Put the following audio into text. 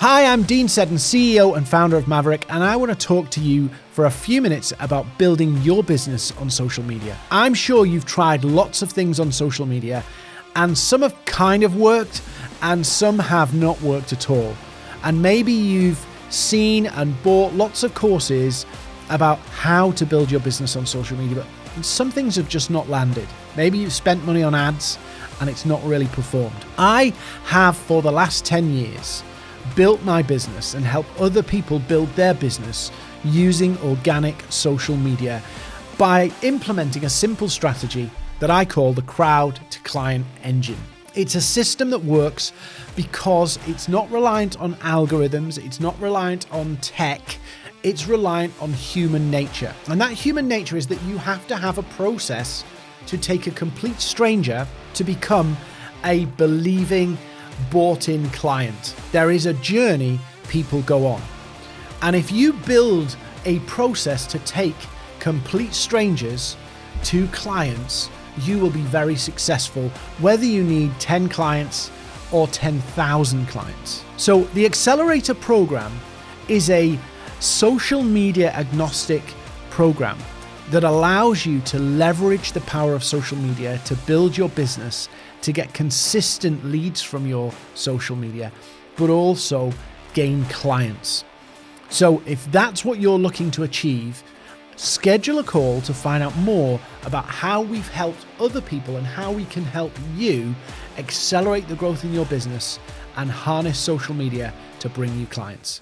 Hi, I'm Dean Seddon, CEO and founder of Maverick, and I want to talk to you for a few minutes about building your business on social media. I'm sure you've tried lots of things on social media, and some have kind of worked, and some have not worked at all. And maybe you've seen and bought lots of courses about how to build your business on social media, but some things have just not landed. Maybe you've spent money on ads and it's not really performed. I have for the last 10 years built my business and help other people build their business using organic social media by implementing a simple strategy that I call the crowd to client engine. It's a system that works because it's not reliant on algorithms, it's not reliant on tech, it's reliant on human nature. And that human nature is that you have to have a process to take a complete stranger to become a believing, bought in client. There is a journey people go on. And if you build a process to take complete strangers to clients, you will be very successful, whether you need 10 clients or 10,000 clients. So, the Accelerator program is a social media agnostic program that allows you to leverage the power of social media to build your business, to get consistent leads from your social media, but also gain clients. So, if that's what you're looking to achieve, schedule a call to find out more about how we've helped other people and how we can help you accelerate the growth in your business and harness social media to bring you clients.